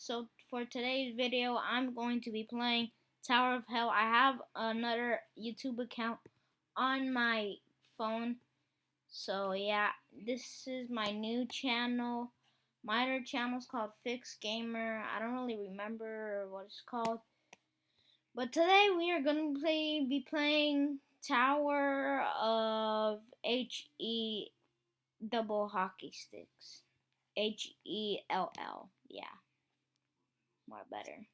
So for today's video, I'm going to be playing Tower of Hell. I have another YouTube account on my phone. So yeah, this is my new channel. My other channel is called Fix Gamer. I don't really remember what it's called. But today we are going to play, be playing Tower of H-E double hockey sticks. H-E-L-L. Yeah. More better.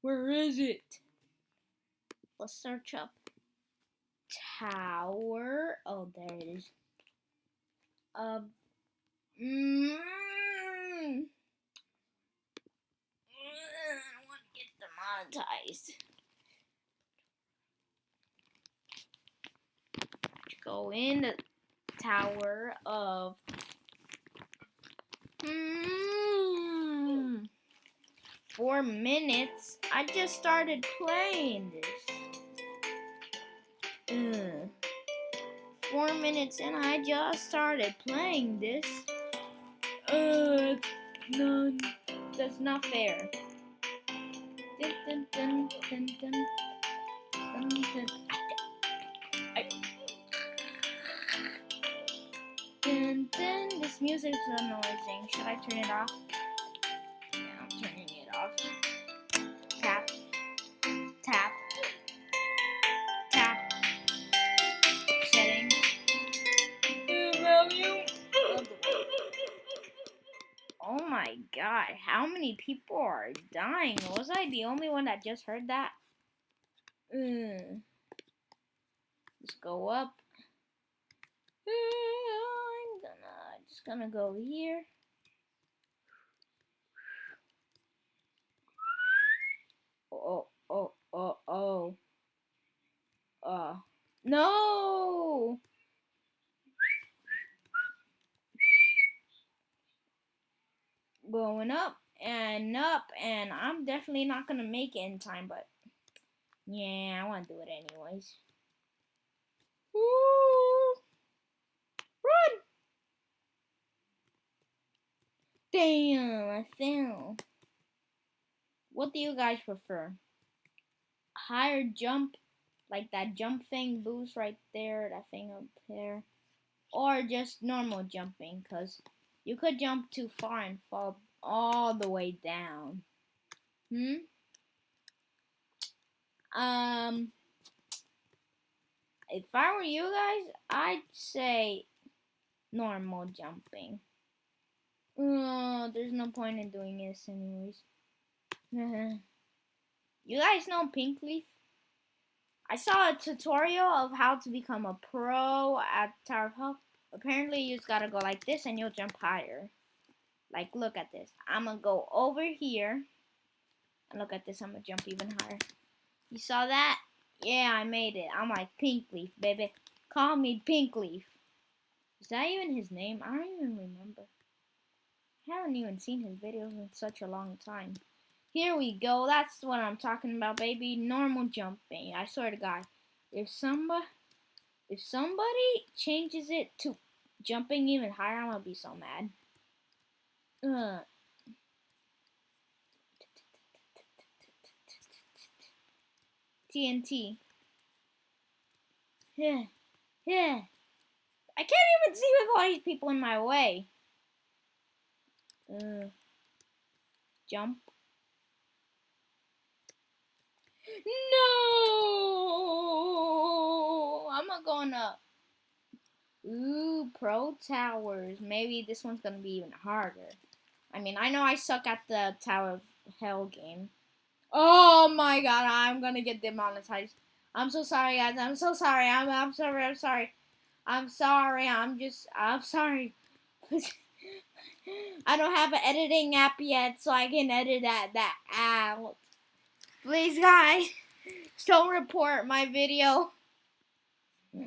Where is it? Let's search up Tower. Oh, there it is. Of. Mm, I want to get demonetized. Go in the Tower of. Mm, four minutes. I just started playing this. Ugh. Four minutes and I just started playing this. Uh, no, that's not fair. Dun, dun, dun, dun. This music is annoying. Should I turn it off? Off. Tap. Tap. Tap. Settings. Value. Oh my god, how many people are dying? Was I the only one that just heard that? Mm. Let's go up. I'm gonna just gonna go here. Oh oh oh oh. Uh no. Going up and up and Not gonna make it in time, but yeah, I wanna do it anyways. Woo! Run! Damn, I fell. What do you guys prefer? Higher jump, like that jump thing boost right there, that thing up there, or just normal jumping, because you could jump too far and fall all the way down. Hmm? Um, if I were you guys, I'd say normal jumping. Oh, there's no point in doing this anyways. you guys know Pink Leaf? I saw a tutorial of how to become a pro at Tower of Hell. Apparently, you just gotta go like this and you'll jump higher. Like, look at this. I'm gonna go over here. Look at this, I'm gonna jump even higher. You saw that? Yeah, I made it. I'm like Pink Leaf, baby. Call me Pink Leaf. Is that even his name? I don't even remember. I haven't even seen his videos in such a long time. Here we go. That's what I'm talking about, baby. Normal jumping. I swear to God. If somebody, if somebody changes it to jumping even higher, I'm gonna be so mad. Uh. TNT. Yeah. Yeah. I can't even see with all these people in my way. Uh, jump. No! I'm not going up. Ooh, Pro Towers. Maybe this one's going to be even harder. I mean, I know I suck at the Tower of Hell game. Oh my god, I'm to get demonetized. I'm so sorry, guys. I'm so sorry. I'm, I'm sorry. I'm sorry. I'm sorry. I'm just, I'm sorry. I don't have an editing app yet, so I can edit that, that out. Please, guys, don't report my video.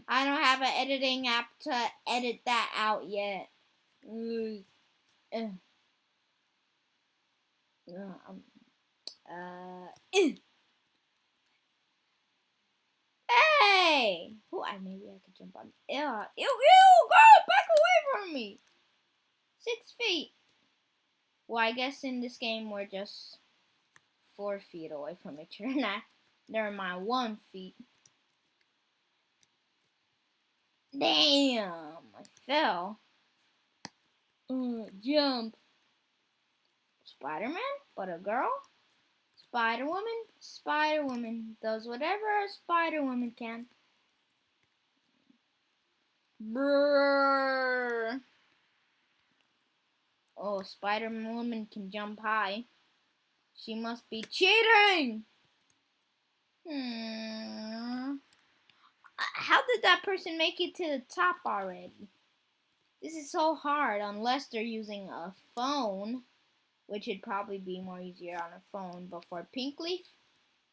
I don't have an editing app to edit that out yet. Uh, um, uh, hey! Who? I maybe I could jump on. Ew, ew, ew! Girl, back away from me. Six feet. Well, I guess in this game we're just four feet away from each other. Not, never mind, one feet. Damn, I fell. Uh, jump. Spider-Man, but a girl? Spider-Woman? Spider-Woman does whatever a Spider-Woman can. Brrr. Oh, Spider-Woman can jump high. She must be cheating! Hmm. How did that person make it to the top already? This is so hard unless they're using a phone, which would probably be more easier on a phone. But for Pink Leaf,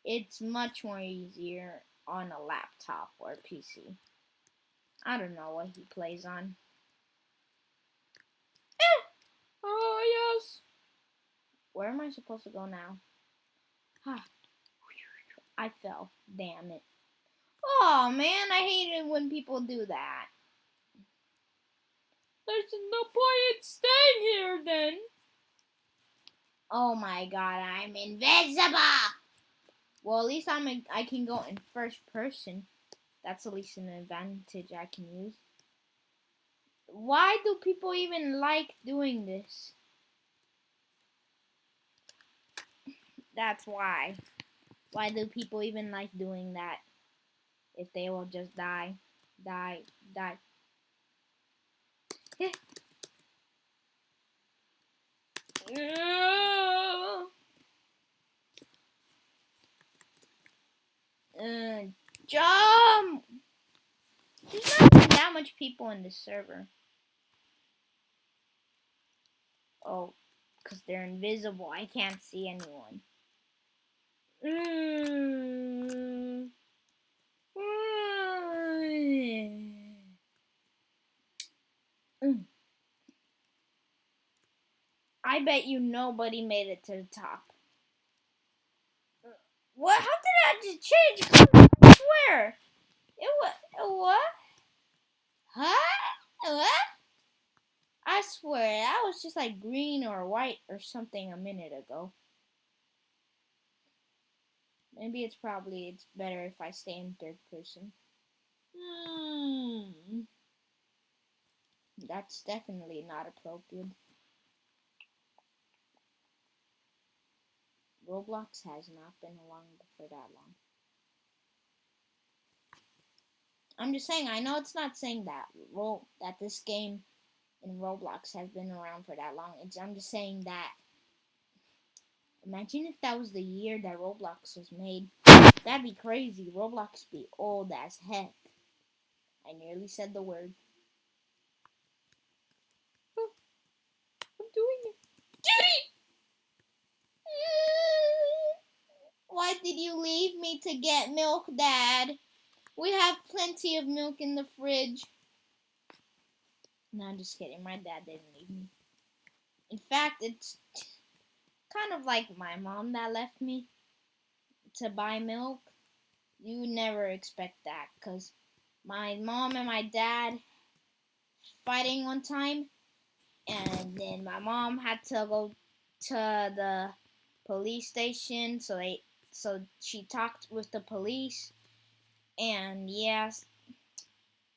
it's much more easier on a laptop or PC. I don't know what he plays on. Eh! Oh, yes! Where am I supposed to go now? Ah. I fell. Damn it. Oh, man, I hate it when people do that. There's no point in staying here, then. Oh, my God, I'm invisible! Well, at least I'm a, I can go in first person. That's at least an advantage I can use. Why do people even like doing this? That's why. Why do people even like doing that? If they will just die, die, die. uh, jump! There's not that much people in this server. Oh, because they're invisible. I can't see anyone. Mm. I bet you nobody made it to the top. What? How did I just change? I swear. It was what? Huh? What? I swear that was just like green or white or something a minute ago. Maybe it's probably it's better if I stay in third person. Hmm. That's definitely not appropriate. Roblox has not been along for that long. I'm just saying, I know it's not saying that that this game in Roblox has been around for that long. It's I'm just saying that Imagine if that was the year that Roblox was made. That'd be crazy. Roblox be old as heck. I nearly said the word. Oh, I'm doing it. Judy! Why did you leave me to get milk, Dad? We have plenty of milk in the fridge. No, I'm just kidding. My dad didn't leave me. In fact, it's kind of like my mom that left me to buy milk. You never expect that because my mom and my dad fighting one time and then my mom had to go to the police station so they so she talked with the police and yes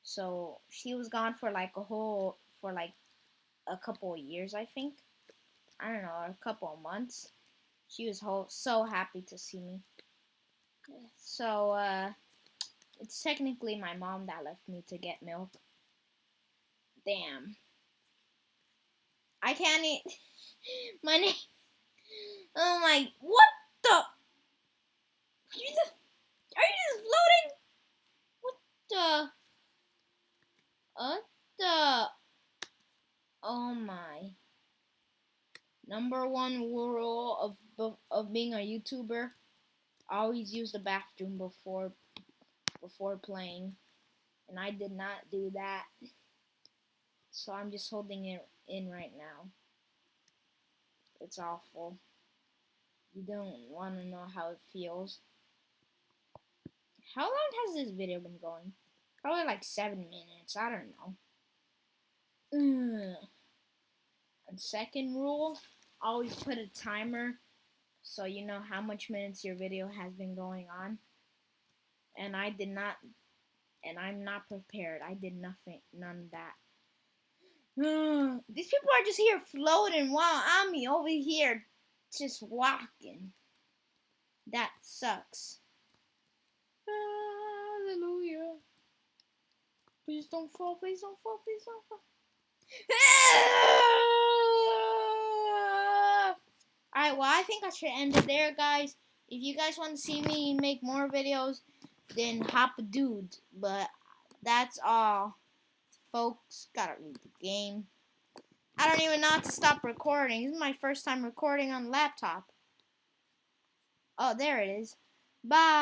so she was gone for like a whole for like a couple of years i think I don't know, a couple of months. She was whole, so happy to see me. So, uh, it's technically my mom that left me to get milk. Damn. I can't eat. my name. Oh my. What the? Are you just. Are you just floating? The? What the? Oh my number one rule of of being a YouTuber: always use the bathroom before before playing. And I did not do that, so I'm just holding it in right now. It's awful. You don't want to know how it feels. How long has this video been going? Probably like seven minutes. I don't know. Ugh. And second rule always put a timer so you know how much minutes your video has been going on. And I did not, and I'm not prepared. I did nothing, none of that. These people are just here floating while I'm over here just walking. That sucks. Hallelujah. Please don't fall, please don't fall, please don't fall. Ah! Alright, well, I think I should end it there, guys. If you guys want to see me make more videos, then hop a dude. But that's all. Folks, gotta read the game. I don't even know how to stop recording. This is my first time recording on laptop. Oh, there it is. Bye.